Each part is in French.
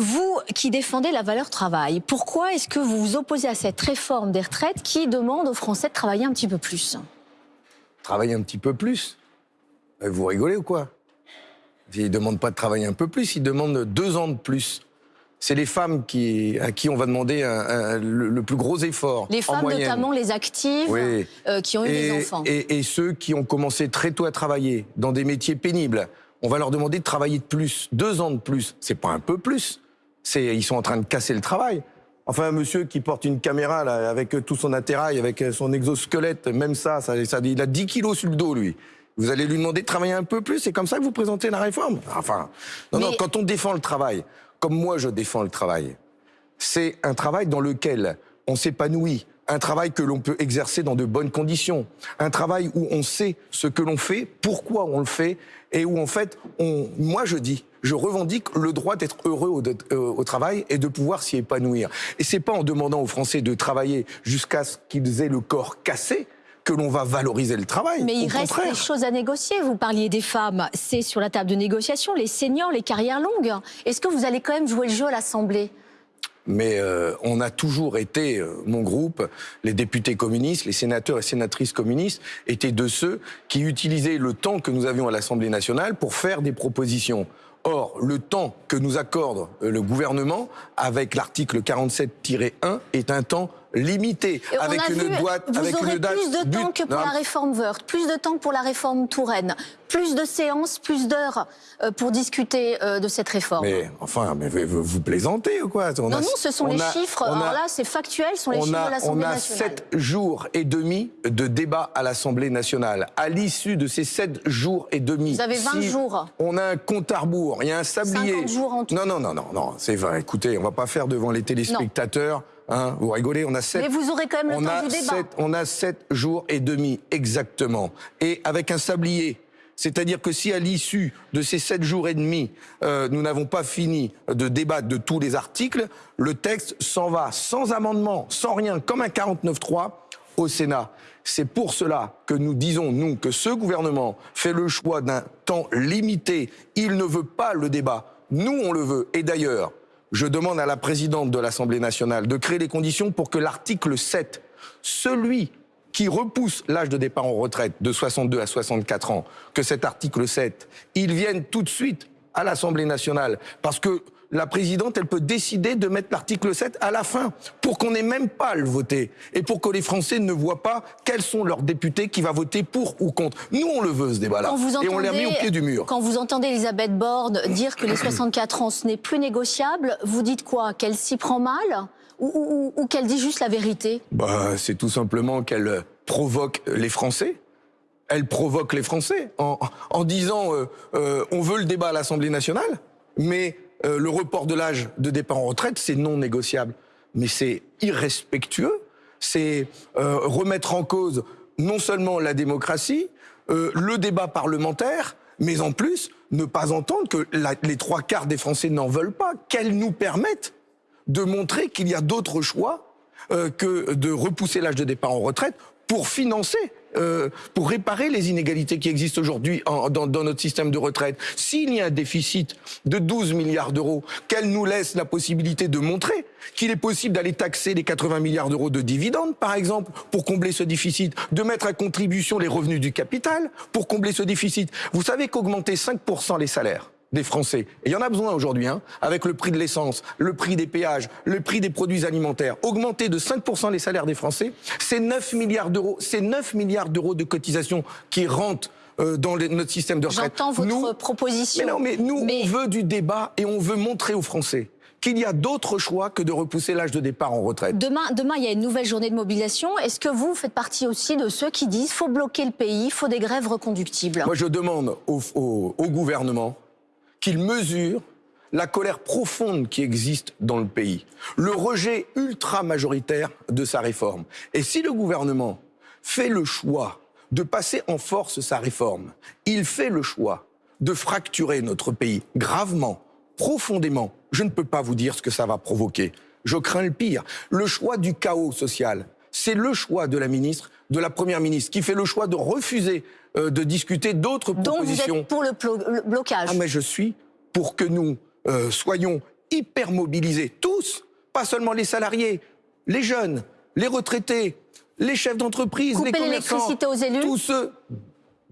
Vous qui défendez la valeur travail, pourquoi est-ce que vous vous opposez à cette réforme des retraites qui demande aux Français de travailler un petit peu plus? Travailler un petit peu plus? Euh, Vous rigolez ou quoi? Ils ne demandent pas de travailler un peu plus, ils demandent deux ans de plus. C'est les femmes qui, à qui on va demander le, plus gros effort. Les femmes, notamment les actives, euh, qui ont eu des enfants. Et, et ceux qui ont commencé très tôt à travailler dans des métiers pénibles on va leur demander de travailler de plus, deux ans de plus. C'est pas un peu plus. C'est, ils sont en train de casser le travail. Enfin, un monsieur qui porte une caméra là, avec tout son attirail, avec son exosquelette, même ça, ça, ça, il a 10 kilos sur le dos, lui. Vous allez lui demander de travailler un peu plus, c'est comme ça que vous présentez la réforme? Enfin, non, non, quand on défend le travail, comme moi je défends le travail, c'est un travail dans lequel on s'épanouit, un travail que l'on peut exercer dans de bonnes conditions, un travail où on sait ce que l'on fait, pourquoi on le fait, et où en fait, on, moi je dis, je revendique le droit d'être heureux au, euh, au, travail et de pouvoir s'y épanouir. Et c'est pas en demandant aux Français de travailler jusqu'à ce qu'ils aient le corps cassé que l'on va valoriser le travail. Mais il reste des choses à négocier. Vous parliez des femmes, c'est sur la table de négociation, les seniors, les carrières longues. Est-ce que vous allez quand même jouer le jeu à l'Assemblée? Mais euh, on a toujours été, euh, mon groupe, les députés communistes, les sénateurs et sénatrices communistes, étaient de ceux qui utilisaient le temps que nous avions à l'Assemblée nationale pour faire des propositions. Or, le temps que nous accorde le gouvernement avec l'article 47-1 est un temps limité, avec une boîte, vous avec aurez plus de temps que pour la réforme Wörth, plus de temps pour la réforme Touraine, plus de séances, plus d'heures euh, pour discuter euh, de cette réforme. Mais enfin, mais vous, plaisantez ou quoi? Non, non, ce sont les chiffres. Alors là, c'est factuel, ce sont les chiffres de l'Assemblée nationale. On a sept jours et demi de débat à l'Assemblée nationale. À l'issue de ces sept jours et demi, vous avez 20 jours. On a un compte à rebours, il y a un sablier. 50 jours en tout. Non, non, non, non, non, c'est vrai. Écoutez, on va pas faire devant les téléspectateurs. Hein, vous rigolez, on a sept. Mais vous aurez quand même le temps du débat. on a sept jours et demi exactement, et avec un sablier. C'est-à-dire que si à l'issue de ces sept jours et demi, euh, nous n'avons pas fini de débattre de tous les articles, le texte s'en va sans amendement, sans rien, comme un 49-3 au Sénat. C'est pour cela que nous disons, nous, que ce gouvernement fait le choix d'un temps limité. Il ne veut pas le débat. Nous, on le veut. Et d'ailleurs, je demande à la présidente de l'Assemblée nationale de créer les conditions pour que l'article 7, celui qui repousse l'âge de départ en retraite de 62 à 64 ans, que cet article 7, il vienne tout de suite à l'Assemblée nationale. Parce que la présidente, elle peut décider de mettre l'article 7 à la fin, pour qu'on n'ait même pas à le voter, et pour que les Français ne voient pas quels sont leurs députés qui va voter pour ou contre. Nous, on le veut, ce débat-là, et on l'a mis au pied du mur. Quand vous entendez Elisabeth Borne dire que les 64 ans, ce n'est plus négociable, vous dites quoi? Qu'elle s'y prend mal? Ou, qu'elle dit juste la vérité? Bah, C'est tout simplement qu'elle provoque les Français. Elle provoque les Français en, disant euh, euh, on veut le débat à l'Assemblée nationale, mais euh, le report de l'âge de départ en retraite, c'est non négociable. Mais c'est irrespectueux, c'est euh, remettre en cause non seulement la démocratie, euh, le débat parlementaire, mais en plus ne pas entendre que les trois quarts des Français n'en veulent pas, qu'elle nous permette de montrer qu'il y a d'autres choix que de repousser l'âge de départ en retraite pour financer euh, pour réparer les inégalités qui existent aujourd'hui dans, dans, notre système de retraite. S'il y a un déficit de 12 milliards d'euros, qu'elle nous laisse la possibilité de montrer qu'il est possible d'aller taxer les 80 milliards d'euros de dividendes, par exemple, pour combler ce déficit, de mettre à contribution les revenus du capital pour combler ce déficit. Vous savez qu'augmenter 5% les salaires, des Français. Et il y en a besoin aujourd'hui, hein, avec le prix de l'essence, le prix des péages, le prix des produits alimentaires. Augmenter de 5% les salaires des Français, c'est 9 milliards d'euros. C'est 9 milliards d'euros de cotisations qui rentrent euh, dans notre système de retraite. J'entends votre proposition. Mais non, mais nous, on veut du débat et on veut montrer aux Français qu'il y a d'autres choix que de repousser l'âge de départ en retraite. Demain, demain, il y a une nouvelle journée de mobilisation. Est-ce que vous faites partie aussi de ceux qui disent faut bloquer le pays, faut des grèves reconductibles? Moi, je demande au, au gouvernement qu'il mesure la colère profonde qui existe dans le pays, le rejet ultra majoritaire de sa réforme. Et si le gouvernement fait le choix de passer en force sa réforme, il fait le choix de fracturer notre pays gravement, profondément. Je ne peux pas vous dire ce que ça va provoquer. Je crains le pire. Le choix du chaos social, c'est le choix de la ministre, de la première ministre, qui fait le choix de refuser euh, de discuter d'autres propositions. Donc vous êtes pour le, blocage. Ah mais je suis pour que nous euh, soyons hyper mobilisés, tous, pas seulement les salariés, les jeunes, les retraités, les chefs d'entreprise, les commerçants, l'électricité aux élus. tous ceux.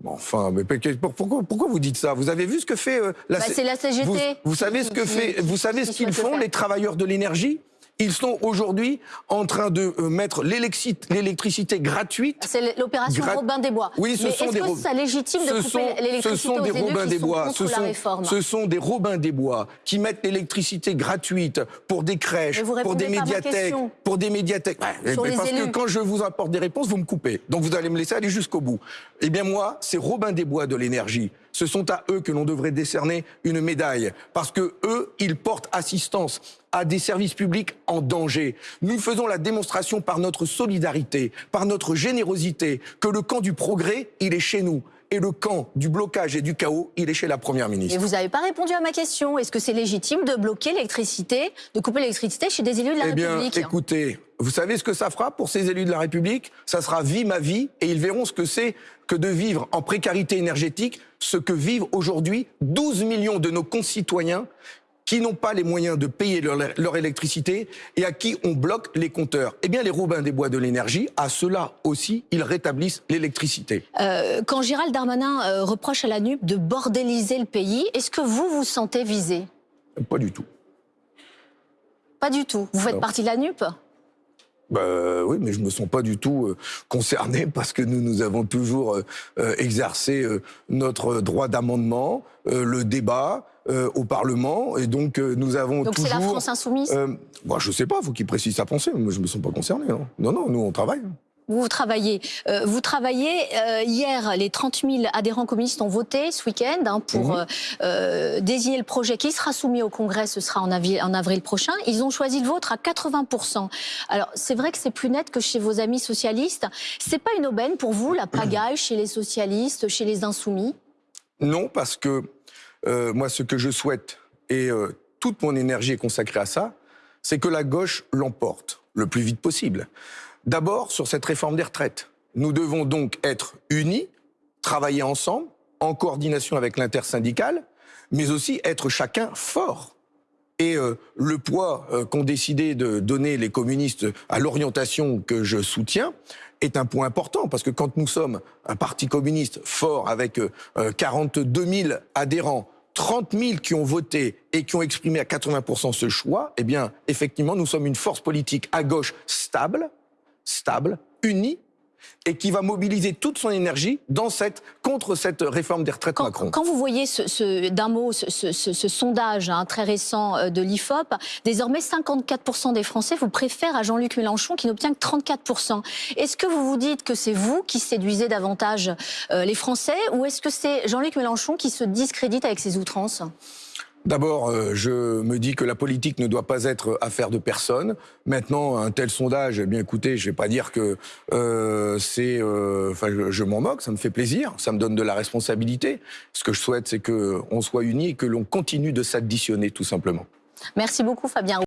Enfin, mais pourquoi, pourquoi vous dites ça? Vous avez vu ce que fait euh, la, bah, la CGT. Vous, savez ce que fait, vous savez ce qu'ils font, les travailleurs de l'énergie? Ils sont aujourd'hui en train de euh, mettre l'électricité gratuite. C'est l'opération Robin des Bois. Oui, ce sont des est-ce que ça légitime de couper l'électricité Ce sont des Robins des Bois. Ce sont, ce sont des Robins des Bois qui mettent l'électricité gratuite pour des crèches, pour des médiathèques, pour des médiathèques. parce que quand je vous apporte des réponses, vous me coupez. Donc vous allez me laisser aller jusqu'au bout. Eh bien moi, c'est Robin des Bois de l'énergie. Ce sont à eux que l'on devrait décerner une médaille, parce que eux, ils portent assistance à des services publics en danger. Nous faisons la démonstration par notre solidarité, par notre générosité, que le camp du progrès, il est chez nous. Et le camp du blocage et du chaos, il est chez la Première ministre. Et vous n'avez pas répondu à ma question. Est-ce que c'est légitime de bloquer l'électricité, de couper l'électricité chez des élus de la eh bien, République? écoutez, vous savez ce que ça fera pour ces élus de la République? Ça sera vie ma vie, et ils verront ce que c'est que de vivre en précarité énergétique, ce que vivent aujourd'hui 12 millions de nos concitoyens qui n'ont pas les moyens de payer leur, électricité et à qui on bloque les compteurs. Eh bien, les Robins des Bois de l'énergie, à cela aussi, ils rétablissent l'électricité. Euh, quand Gérald Darmanin euh, reproche à la NUP de bordéliser le pays, est-ce que vous vous sentez visé? Pas du tout. Pas du tout. Vous faites partie de la NUP bah, oui, mais je me sens pas du tout euh, concerné parce que nous, nous avons toujours exercé notre droit d'amendement, le débat, euh, au Parlement. Et donc, euh, nous avons donc toujours... Donc c'est la France insoumise? euh, bah, Je sais pas, il faut qu'il précise sa pensée. Moi, je me sens pas concerné. Non, non, non nous, on travaille. Vous travaillez. Euh, vous travaillez. hier, les 30 000 adhérents communistes ont voté ce week-end hein, pour mhm. désigner le projet qui sera soumis au Congrès. Ce sera en avril, en avril prochain. Ils ont choisi le vôtre à 80 Alors, c'est vrai que c'est plus net que chez vos amis socialistes. C'est pas une aubaine pour vous, la pagaille chez les socialistes, chez les insoumis? Non, parce que euh, moi, ce que je souhaite, et euh, toute mon énergie est consacrée à ça, c'est que la gauche l'emporte le plus vite possible. D'abord, sur cette réforme des retraites. Nous devons donc être unis, travailler ensemble, en coordination avec l'intersyndicale, mais aussi être chacun fort. Et euh, le poids qu'ont décidé de donner les communistes à l'orientation que je soutiens est un point important, parce que quand nous sommes un parti communiste fort avec 42 000 adhérents, 30 000 qui ont voté et qui ont exprimé à 80% ce choix, eh bien, effectivement, nous sommes une force politique à gauche stable, stable, unie, et qui va mobiliser toute son énergie dans cette, contre cette réforme des retraites Macron. Quand vous voyez ce, d'un mot ce, sondage hein, très récent euh, de l'IFOP, désormais 54% des Français vous préfèrent à Jean-Luc Mélenchon qui n'obtient que 34%. Est-ce que vous vous dites que c'est vous qui séduisez davantage euh, les Français ou est-ce que c'est Jean-Luc Mélenchon qui se discrédite avec ses outrances? D'abord, euh, je me dis que la politique ne doit pas être affaire de personne. Maintenant, un tel sondage, eh bien écoutez, je vais pas dire que euh, c'est, euh, je, m'en moque, ça me fait plaisir, ça me donne de la responsabilité. Ce que je souhaite, c'est que on soit unis et que l'on continue de s'additionner, tout simplement. Merci beaucoup, Fabien.